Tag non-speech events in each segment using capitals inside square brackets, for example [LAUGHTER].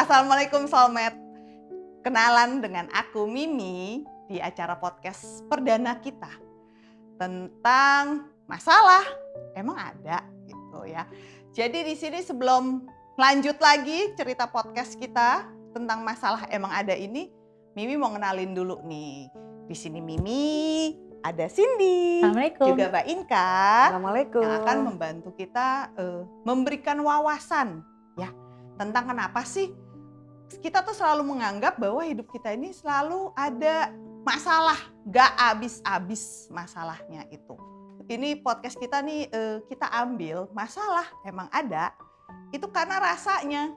Assalamualaikum Soulmate. Kenalan dengan aku Mimi di acara podcast perdana kita tentang masalah emang ada gitu ya. Jadi di sini sebelum lanjut lagi cerita podcast kita tentang masalah emang ada ini, Mimi mau kenalin dulu nih. Di sini Mimi, ada Cindy, Assalamualaikum. juga Mbak Inka Assalamualaikum. yang akan membantu kita eh, memberikan wawasan ya tentang kenapa sih kita tuh selalu menganggap bahwa hidup kita ini selalu ada masalah, gak habis-habis masalahnya itu. Ini podcast kita nih eh, kita ambil masalah emang ada itu karena rasanya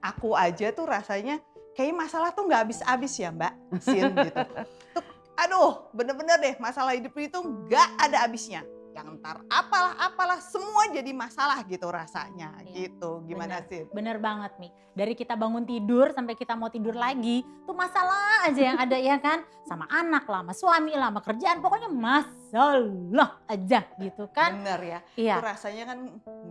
aku aja tuh rasanya kayak masalah tuh nggak habis-habis ya Mbak Sin gitu. [LAUGHS] Tuh, aduh bener-bener deh masalah hidup itu nggak ada habisnya. Yang ntar apalah apalah semua jadi masalah gitu rasanya Iya, gitu. Gimana bener. sih? Bener banget nih. Dari kita bangun tidur sampai kita mau tidur lagi, tuh masalah aja yang ada ya kan. Sama anak lah, sama suami lah, sama kerjaan. Pokoknya masalah aja gitu kan. Bener ya. Iya, Itu rasanya kan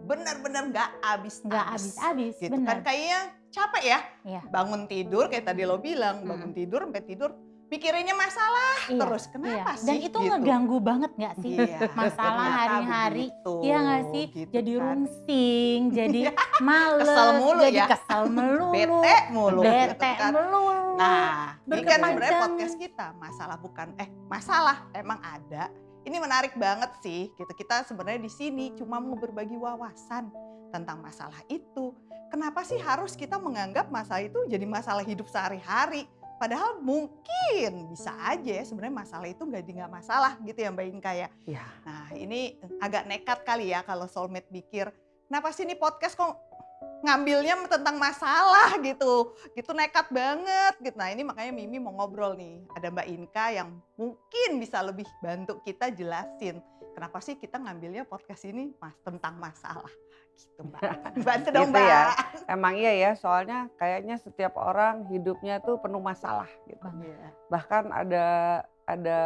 bener-bener nggak habis nggak habis-habis. gitu bener. kan kayaknya capek ya Iya. bangun tidur kayak tadi lo bilang bangun tidur sampai tidur pikirinnya masalah Iya, terus iya. kenapa sih Dan itu gitu. ngeganggu banget nggak sih? Iya, Masalah hari-hari. begitu, Iya nggak sih? gitu jadi kan. rungsing, jadi males, Kesel mulu jadi ya. kesel melulu, bete mulu gitu bete kan. melulu. Nah, ini kan sebenarnya podcast kita masalah bukan eh masalah emang ada. Ini menarik banget sih. Gitu kita sebenarnya di sini cuma mau berbagi wawasan tentang masalah itu. Kenapa sih harus kita menganggap masalah itu jadi masalah hidup sehari-hari? Padahal mungkin bisa aja ya sebenarnya masalah itu nggak nggak masalah gitu ya Mbak Inka ya. Iya. Nah ini agak nekat kali ya kalau soulmate pikir, kenapa sih ini podcast kok ngambilnya tentang masalah gitu. Gitu nekat banget gitu. Nah ini makanya Mimi mau ngobrol nih. Ada Mbak Inka yang mungkin bisa lebih bantu kita jelasin. Kenapa sih kita ngambilnya podcast ini mas tentang masalah gitu Mbak. [LAUGHS] Bantu dong Gitu Mbak. ya. Emang iya ya, soalnya kayaknya setiap orang hidupnya tuh penuh masalah gitu. Iya. Bahkan ada ada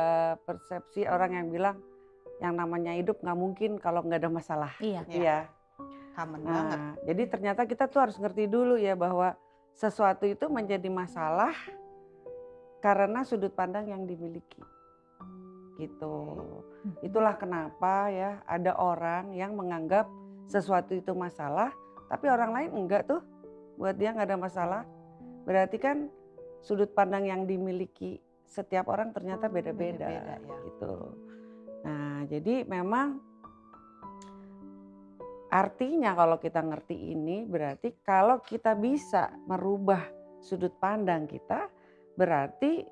persepsi orang yang bilang yang namanya hidup nggak mungkin kalau nggak ada masalah. Iya. Iya. Iya. Common banget. Nah, jadi ternyata kita tuh harus ngerti dulu ya bahwa sesuatu itu menjadi masalah karena sudut pandang yang dimiliki. Gitu. Itulah kenapa ya ada orang yang menganggap sesuatu itu masalah, tapi orang lain enggak tuh. Buat dia nggak ada masalah. Berarti kan sudut pandang yang dimiliki setiap orang ternyata beda-beda Beda-beda, ya. gitu. Nah, jadi memang artinya kalau kita ngerti ini berarti kalau kita bisa merubah sudut pandang kita berarti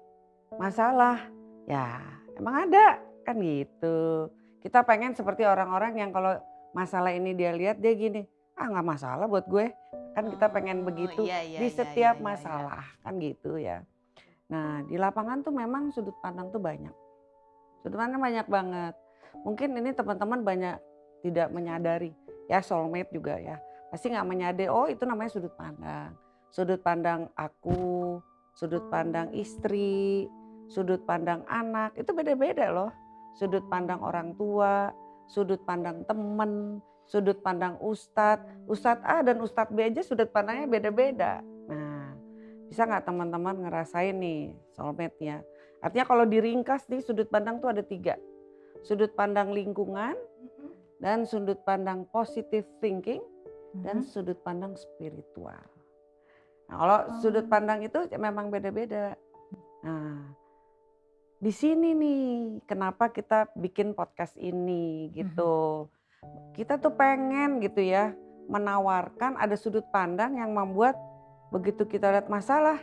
masalah ya emang ada kan gitu. Kita pengen seperti orang-orang yang kalau masalah ini dia lihat dia gini, ah nggak masalah buat gue. Kan kita pengen Oh, begitu iya, iya, di iya, setiap iya, iya, iya. masalah kan gitu ya. Nah di lapangan tuh memang sudut pandang tuh banyak. Sudut pandang banyak banget. Mungkin ini teman-teman banyak tidak menyadari ya soulmate juga ya. Pasti nggak menyadari oh itu namanya sudut pandang. Sudut pandang aku, sudut pandang istri, sudut pandang anak itu beda-beda loh. Sudut pandang orang tua, sudut pandang temen, sudut pandang ustadz. Ustadz A dan ustadz B aja sudut pandangnya beda-beda. Nah bisa nggak teman-teman ngerasain nih soulmate-nya. Artinya kalau diringkas nih sudut pandang tuh ada tiga. Sudut pandang lingkungan, dan sudut pandang positive thinking, dan Mhm. sudut pandang spiritual. Nah, kalau sudut pandang itu memang beda-beda. Nah, di sini nih kenapa kita bikin podcast ini gitu. Kita tuh pengen gitu ya menawarkan ada sudut pandang yang membuat begitu kita lihat masalah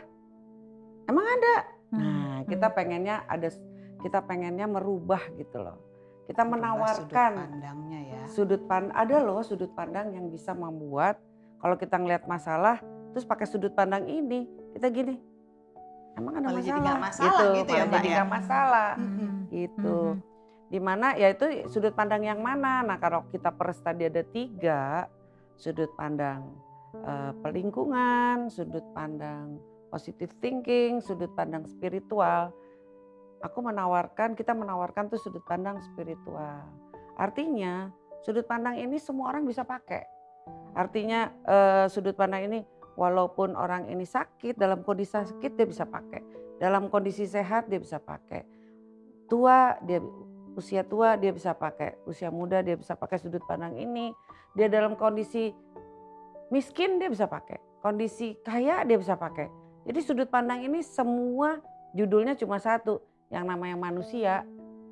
emang ada. Nah, Hmm, kita hmm. pengennya ada kita pengennya merubah gitu loh. Kita menawarkan sudut pandangnya ya. sudut pandang ada loh sudut pandang yang bisa membuat kalau kita ngelihat masalah terus pakai sudut pandang ini kita gini emang ada Malah masalah, jadi masalah gitu ya, malah Mbak, jadi ya? masalah Mhm. gitu Mhm. di mana ya itu sudut pandang yang mana nah kalau kita peres tadi ada tiga sudut pandang eh, pelingkungan sudut pandang positive thinking sudut pandang spiritual aku menawarkan kita menawarkan tuh sudut pandang spiritual artinya sudut pandang ini semua orang bisa pakai artinya eh, sudut pandang ini walaupun orang ini sakit dalam kondisi sakit dia bisa pakai. Dalam kondisi sehat dia bisa pakai. Tua dia usia tua dia bisa pakai. Usia muda dia bisa pakai sudut pandang ini. Dia dalam kondisi miskin dia bisa pakai. Kondisi kaya dia bisa pakai. Jadi sudut pandang ini semua judulnya cuma satu yang namanya manusia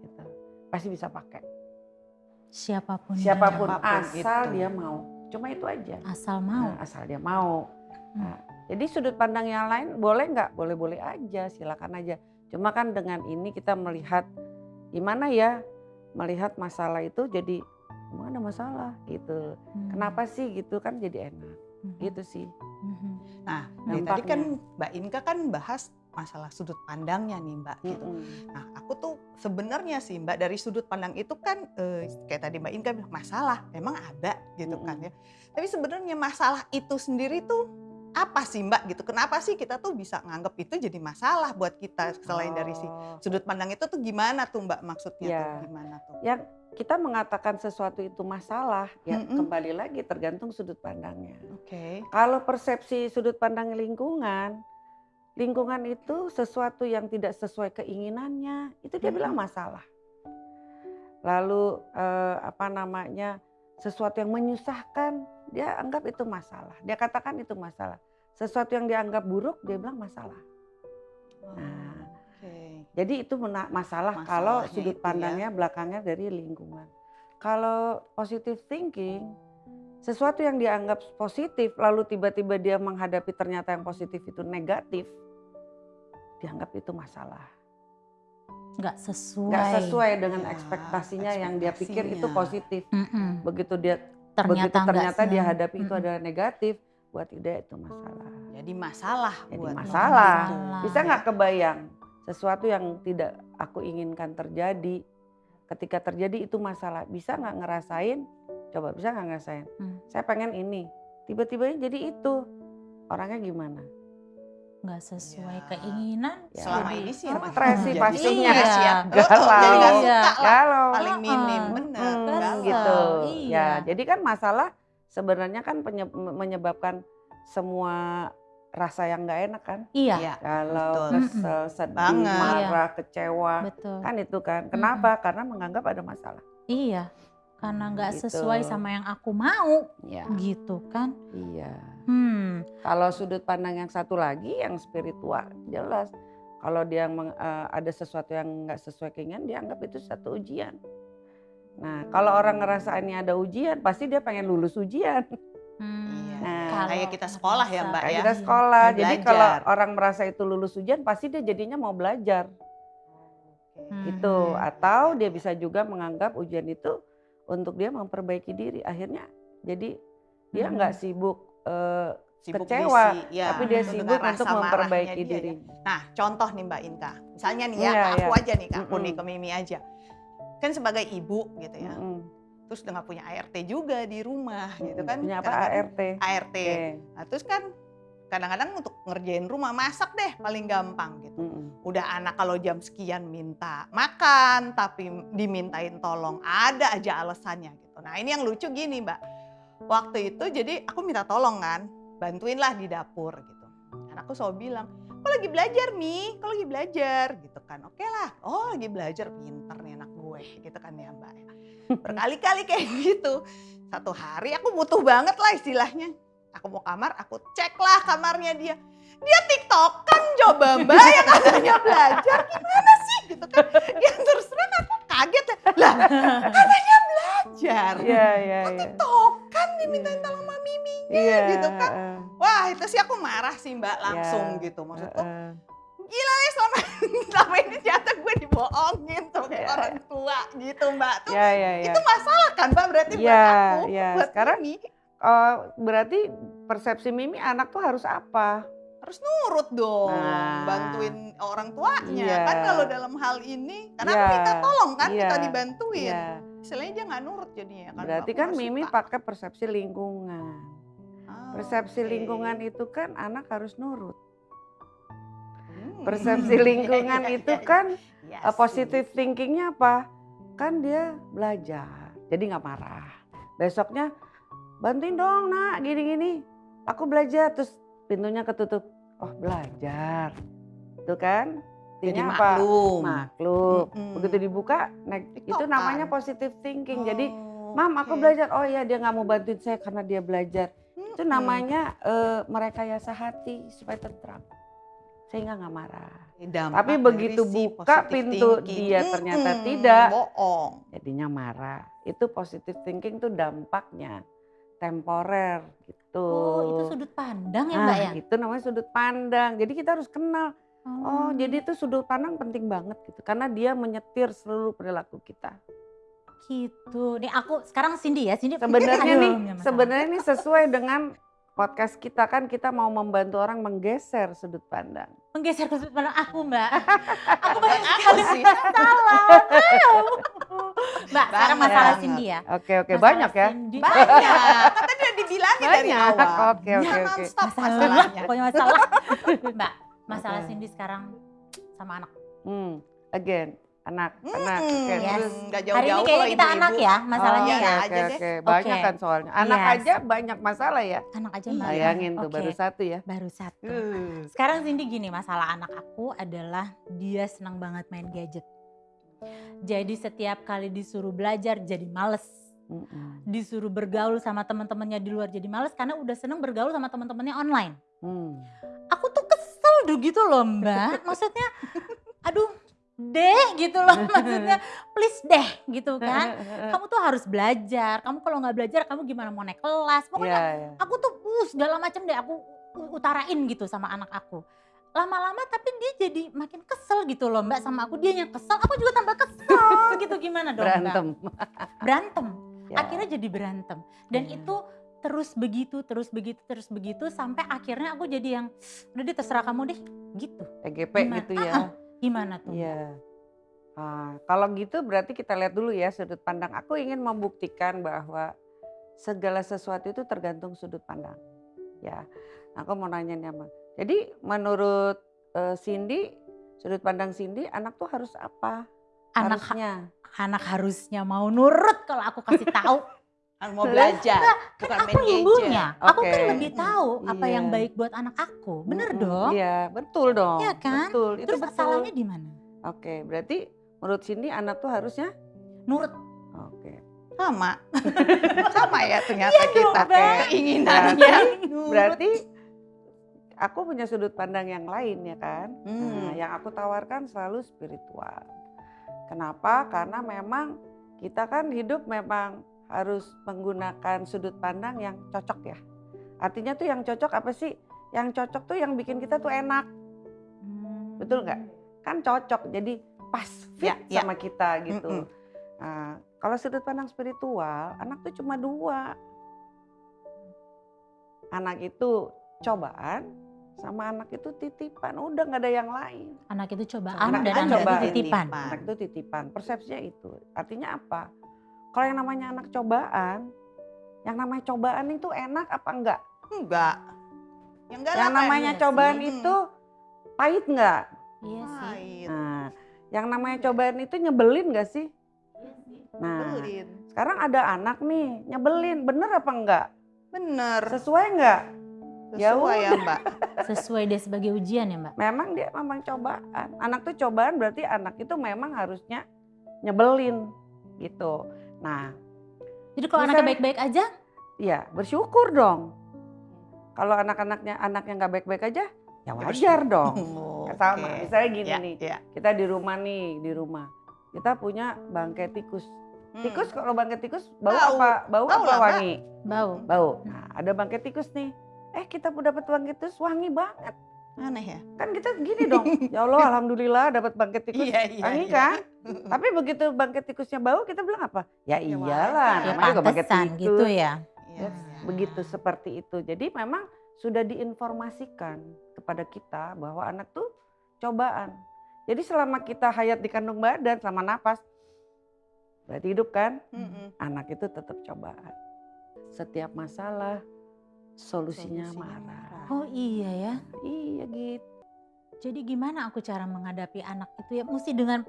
gitu, pasti bisa pakai. Siapa pun. siapa pun Siapa pun asal gitu. dia mau. Cuma itu aja. Asal mau. Nah, asal dia mau. Nah, jadi sudut pandang yang lain boleh nggak boleh boleh aja silakan aja cuma kan dengan ini kita melihat gimana ya melihat masalah itu jadi emang ada masalah gitu Hmm. kenapa sih gitu kan jadi enak Mhm. gitu sih Mhm. Nah, dari tadi kan Mbak Inka kan bahas masalah sudut pandangnya nih Mbak gitu. Mm-mm. Nah, aku tuh sebenarnya sih Mbak dari sudut pandang itu kan eh, kayak tadi Mbak Inka bilang masalah, emang ada gitu kan Mm-mm. ya. Tapi sebenarnya masalah itu sendiri tuh apa sih Mbak gitu? Kenapa sih kita tuh bisa nganggap itu jadi masalah buat kita selain dari si Oh. sudut pandang itu tuh gimana tuh Mbak maksudnya Ya. tuh gimana tuh? yang kita mengatakan sesuatu itu masalah ya Mm-mm. kembali lagi tergantung sudut pandangnya Oke. Kalau persepsi sudut pandang lingkungan, lingkungan itu sesuatu yang tidak sesuai keinginannya, itu dia bilang Mm-mm. masalah. Lalu eh, apa namanya sesuatu yang menyusahkan, dia anggap itu masalah. Dia katakan itu masalah. Sesuatu yang dianggap buruk, dia bilang masalah. Nah, Oke. jadi itu masalah kalau Masalahnya sudut itu ya. pandangnya belakangnya dari lingkungan. Kalau positive thinking, sesuatu yang dianggap positif lalu tiba-tiba dia menghadapi ternyata yang positif itu negatif, dianggap itu masalah. Nggak sesuai. Nggak sesuai dengan Ya, ekspektasinya yang dia pikir itu positif. Mm-mm. Begitu dia Ternyata begitu ternyata dia hadapi itu Mm-mm. adalah negatif, buat dia itu masalah. Jadi masalah Jadi buat masalah. gitu. Bisa nggak kebayang sesuatu yang tidak aku inginkan terjadi, ketika terjadi itu masalah, bisa nggak ngerasain? Coba bisa nggak ngerasain? Hmm. Saya pengen ini, tiba-tiba jadi itu. Orangnya gimana? Nggak sesuai Ya. keinginan. Ya. Selama jadi- ini sih Stres emang sih pastinya. stres ya. Iya. Oh, oh, jadi nggak Iya. suka. Kalau Paling minim, bener. Hmm, galau. gitu. Iya. Ya, jadi kan masalah sebenarnya kan menyebabkan semua rasa yang nggak enak kan? Iya, Iya. Kalau Betul. kesel, sedih, Banget. marah, kecewa, betul. kan itu kan. Kenapa? Karena menganggap ada masalah. Iya, karena nggak Gitu. sesuai sama yang aku mau, Ya, gitu kan. iya. Hmm, Kalau sudut pandang yang satu lagi yang spiritual jelas. Kalau dia meng- eh, ada sesuatu yang nggak sesuai keinginan, dia anggap itu satu ujian. Nah, kalau orang ngerasa ini ada ujian, pasti dia pengen lulus ujian. hmm, Iya. Nah, kalau Kayak kita sekolah ya, Mbak, Kayak ya. kita sekolah, jadi belajar. kalau orang merasa itu lulus ujian, pasti dia jadinya mau belajar. Hmm. Itu atau dia bisa juga menganggap ujian itu untuk dia memperbaiki diri. Akhirnya jadi dia Hmm. nggak sibuk eh, Sibuk kecewa, diisi, ya, tapi dia dengan sibuk rasa untuk memperbaiki dia ya. diri. Nah, contoh nih Mbak Inka. Misalnya nih ya, ke aku iya. aja nih, ke aku nih, ke Mimi aja. Kan sebagai ibu gitu ya. Mm-mm. Terus udah nggak punya ART juga di rumah gitu kan. Punya apa Kadang-kadang ART? ART. Oke. Nah, terus kan kadang-kadang untuk ngerjain rumah masak deh paling gampang gitu. Mm-mm. Udah anak kalau jam sekian minta makan tapi dimintain tolong ada aja alasannya gitu. Nah ini yang lucu gini mbak. Waktu itu jadi aku minta tolong kan bantuinlah di dapur gitu. Anakku selalu bilang, kok lagi belajar Mi, kok lagi belajar gitu kan. Oke lah, oh lagi belajar pinter nih anak gue gitu kan ya mbak. [LAUGHS] Berkali-kali kayak gitu. Satu hari aku butuh banget lah istilahnya. Aku mau kamar, aku cek lah kamarnya dia. Dia tiktok kan coba mbak yang katanya belajar gimana sih gitu kan. Ya terus terang aku kaget ya. Lah katanya belajar. Iya, iya, iya. Tiktok kan dimintain tolong sama Mimi. Iya. gitu kan. Wah itu sih aku marah sih mbak langsung Iya, gitu. Maksudku heeh. eh, selama, [LAUGHS] selama ini ternyata gue dibohongin sama Iya. orang tua gitu mbak. Tuh Iya, iya, iya. itu masalah kan mbak berarti buat Iya, aku. iya. Buat Sekarang Mimi. Oh, berarti persepsi Mimi anak tuh harus apa? harus nurut dong, Nah. bantuin orang tuanya. Iya. Kan kalau dalam hal ini, karena Iya. minta tolong kan, Iya. dibantuin. Iya. Istilahnya dia nggak nurut jadinya kan. Berarti kan Mimi suka. pakai persepsi lingkungan. Ah, Persepsi oke. lingkungan itu kan anak harus nurut. Hmm. Persepsi [LAUGHS] lingkungan iya, itu iya, kan iya uh, sih. positive thinkingnya apa? Kan dia belajar, jadi nggak marah. Besoknya bantuin dong nak, gini-gini. Aku belajar terus pintunya ketutup. Oh belajar. Itu kan. Jadi apa? maklum. Maklum. Mm-mm. Begitu dibuka, nah, itu namanya positive thinking. Jadi, Oh, Mam aku belajar. Oh iya dia nggak mau bantuin saya karena dia belajar. Itu Mm-mm. namanya eh, merekayasa hati supaya tentram. Sehingga nggak marah. Dampak Tapi begitu si buka pintu, thinking. dia ternyata Mm-mm, tidak. Bohong. Jadinya marah. Itu positive thinking tuh dampaknya temporer gitu. Oh, itu sudut pandang ya, Nah, Mbak ya? itu namanya sudut pandang. Jadi kita harus kenal. Oh, Oh, jadi itu sudut pandang penting banget gitu. Karena dia menyetir seluruh perilaku kita. gitu. Nih aku sekarang Cindy ya, Cindy. Sebenarnya nih, sebenarnya ini sesuai dengan podcast kita kan kita mau membantu orang menggeser sudut pandang. Menggeser ke sudut pandang aku, Mbak. [LAUGHS] aku banyak sekali sih. salah. Mbak, sekarang masalah Cindy ya. Oke oke banyak ya. Cindy. Banyak. Kan tadi udah dibilangin dari Banyak. awal. Oke, oke, Ya, oke. Masalah, masalahnya. pokoknya masalah. [LAUGHS] Mbak, masalah Oke. Cindy sekarang sama anak. Hmm, again anak anak. Oke, Hmm, Yes. terus nggak Hari jauh-jauh ini kayaknya kita ibu-ibu. anak ya, masalahnya Oh, ya. aja deh. oke, banyak Oke. kan soalnya. Anak Yes. aja banyak masalah ya. Anak aja Iya. Mbak. Bayangin tuh Oke, baru satu ya. Baru satu. Uh. Sekarang Cindy gini, masalah anak aku adalah dia senang banget main gadget. Jadi setiap kali disuruh belajar jadi males. Disuruh bergaul sama teman-temannya di luar jadi males karena udah seneng bergaul sama teman-temannya online. Hmm. Aku tuh kesel tuh gitu loh mbak. Maksudnya aduh deh gitu loh [LAUGHS] maksudnya please deh gitu kan. Kamu tuh harus belajar. Kamu kalau nggak belajar kamu gimana mau naik kelas. Pokoknya Iya, iya. aku tuh uh, segala macam deh aku utarain gitu sama anak aku lama-lama tapi dia jadi makin kesel gitu loh mbak sama aku dia yang kesel aku juga tambah kesel [LAUGHS] gitu gimana dong mbak Berantem. berantem [LAUGHS] Ya. akhirnya jadi berantem dan Iya. itu terus begitu terus begitu terus begitu sampai akhirnya aku jadi yang udah deh terserah kamu deh gitu EGP Gimana? gitu ya. Ah, gimana tuh Iya. Ah, kalau gitu berarti kita lihat dulu ya sudut pandang. Aku ingin membuktikan bahwa segala sesuatu itu tergantung sudut pandang. Ya, aku mau nanya nih sama. Jadi menurut eh, Cindy, sudut pandang Cindy, anak tuh harus apa? anak Harusnya. anak harusnya mau nurut kalau aku kasih tahu [LAUGHS] Kan mau belajar, bukan kan main aku gadget. ibunya aku kan lebih tahu apa yang Iya. baik buat anak aku bener Mm-mm, dong Iya, betul dong. Iya kan? Betul, itu terus betul. salahnya di mana Oke, berarti menurut Cindy anak tuh harusnya nurut Oke. Sama. [LAUGHS] Sama ya ternyata Iya dong, kita Mbak. keinginannya. Berarti aku punya sudut pandang yang lain ya kan? Nah, Hmm. yang aku tawarkan selalu spiritual. Kenapa? Karena memang kita kan hidup memang harus menggunakan sudut pandang yang cocok ya. Artinya tuh yang cocok apa sih? Yang cocok tuh yang bikin kita tuh enak. Betul nggak? Kan cocok, jadi pas fit Ya, ya. sama kita gitu. Mm-mm. Nah, kalau sudut pandang spiritual, anak tuh cuma dua. Anak itu cobaan, sama anak itu titipan. Udah nggak ada yang lain. anak itu cobaan Anak dan itu anak itu titipan Anak itu titipan. Persepsinya itu. Artinya apa? Kalau yang namanya anak cobaan, yang namanya cobaan itu enak apa enggak? Enggak. Yang enggak yang lah, namanya iya sih. cobaan Hmm. itu pahit enggak? iya sih Pahit. Nah, yang namanya cobaan itu nyebelin enggak sih? Nah, Nyebelin. sekarang ada anak nih nyebelin, bener apa enggak? Bener. Sesuai enggak? Ya Sesuai ya mbak. [LAUGHS] sesuai dia sebagai ujian ya mbak Memang dia memang cobaan. Anak tuh cobaan berarti anak itu memang harusnya nyebelin gitu. Nah, jadi kalau anaknya baik-baik aja ya bersyukur dong. Kalau anak-anaknya anak yang nggak baik-baik aja, ya Ya wajar dong. [LAUGHS] Oh, Sama, oke. misalnya gini Ya, nih, ya. kita di rumah nih, di rumah. Kita punya bangkai tikus. Hmm. Tikus kalau bangkai tikus bau, Bau. apa? Bau Bau apa wangi? bau Bau. Nah, ada bangkai tikus nih. Eh, kita pun dapat bangkai tikus wangi banget. Aneh ya. Kan kita gini dong. ya Allah, [LAUGHS] alhamdulillah dapat bangkai tikus. Iya, iya, wangi iya. kan? [LAUGHS] Tapi begitu bangkai tikusnya bau, kita bilang apa? Ya Ya iyalah, ya namanya juga bangkai pantesan tikus. gitu ya Iya. begitu seperti itu. Jadi memang sudah diinformasikan kepada kita bahwa anak tuh cobaan. Jadi selama kita hayat di kandung badan, selama napas, berarti hidup kan? Mm-mm. Anak itu tetap cobaan. Setiap masalah solusinya, Solusinya marah. marah. oh iya ya Iya gitu. jadi gimana aku cara menghadapi anak itu ya mesti dengan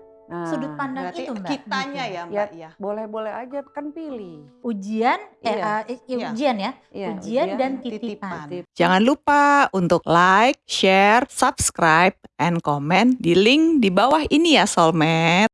sudut Nah, pandang Berarti itu mbak. kitanya gitu. ya mbak ya. boleh-boleh aja kan pilih. Ujian, eh, Iya. Iya. ujian ya, Iya, ujian, dan titipan. titipan. Titip. Jangan lupa untuk like, share, subscribe, and comment di link di bawah ini ya Soulmate.